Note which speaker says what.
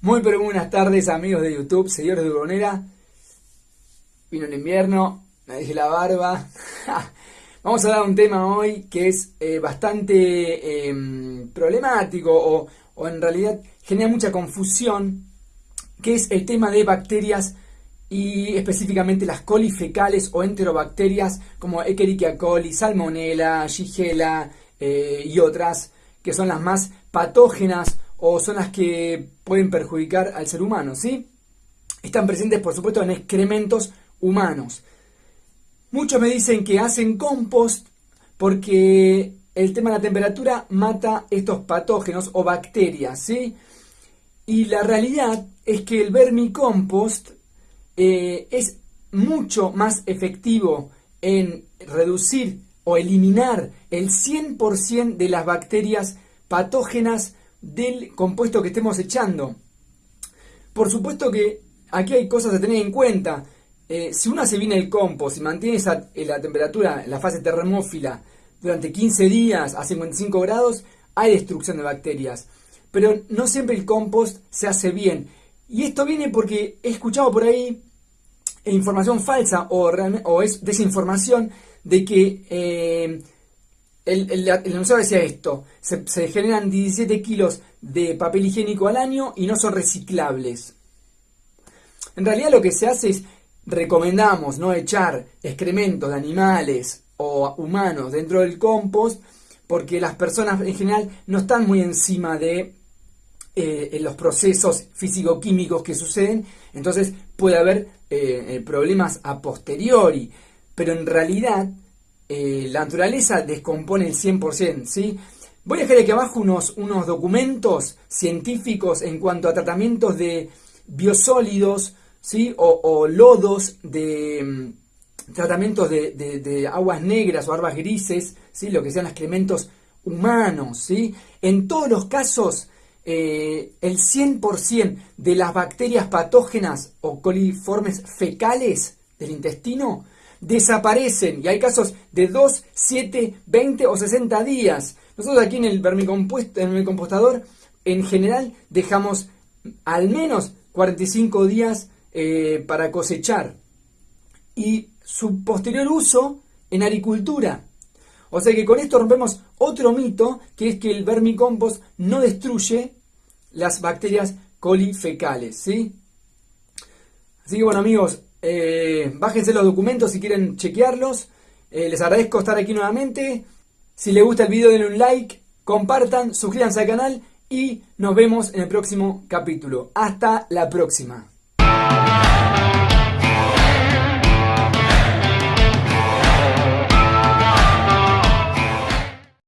Speaker 1: Muy buenas tardes amigos de YouTube, señores de Urbonera. Vino el invierno, me dejé la barba. Vamos a hablar de un tema hoy que es eh, bastante em, problemático o, o, en realidad genera mucha confusión, que es el tema de bacterias y específicamente las colifecales o enterobacterias como Escherichia coli, Salmonella, Shigella eh, y otras que son las más patógenas o son las que pueden perjudicar al ser humano, ¿sí? Están presentes, por supuesto, en excrementos humanos. Muchos me dicen que hacen compost porque el tema de la temperatura mata estos patógenos o bacterias, ¿sí? Y la realidad es que el vermicompost eh, es mucho más efectivo en reducir o eliminar el 100% de las bacterias patógenas del compuesto que estemos echando. Por supuesto que aquí hay cosas a tener en cuenta. Eh, si uno hace bien el compost y mantiene esa, eh, la temperatura la fase termófila durante 15 días a 55 grados, hay destrucción de bacterias. Pero no siempre el compost se hace bien. Y esto viene porque he escuchado por ahí información falsa o, o es desinformación de que eh, el, el, enunciado decía esto, se, generan 17 kilos de papel higiénico al año y no son reciclables. En realidad lo que se hace es, recomendamos no echar excrementos de animales o humanos dentro del compost, porque las personas en general no están muy encima de eh, los procesos físico-químicos que suceden, entonces puede haber eh, eh, problemas a posteriori, pero en realidad eh, la naturaleza descompone el 100%, ¿sí? Voy a dejar aquí abajo unos, unos documentos científicos en cuanto a tratamientos de biosólidos, ¿sí? O, lodos de mm, tratamientos de, aguas negras o aguas grises, ¿sí? Lo que sean excrementos humanos, ¿sí? En todos los casos, eh, el 100% de las bacterias patógenas o coliformes fecales del intestino desaparecen. Y hay casos de 2, 7, 20 o 60 días. Nosotros aquí en el vermicompuesto, en compostador, en general dejamos al menos 45 días eh, para cosechar. Y su posterior uso en agricultura. O sea que con esto rompemos otro mito, que es que el vermicompost no destruye las bacterias colifecales, ¿sí? Así que bueno amigos, eh, bájense los documentos si quieren chequearlos. Eh, les agradezco estar aquí nuevamente. Si les gusta el video denle un like, compartan, suscríbanse al canal y nos vemos en el próximo capítulo. Hasta la próxima.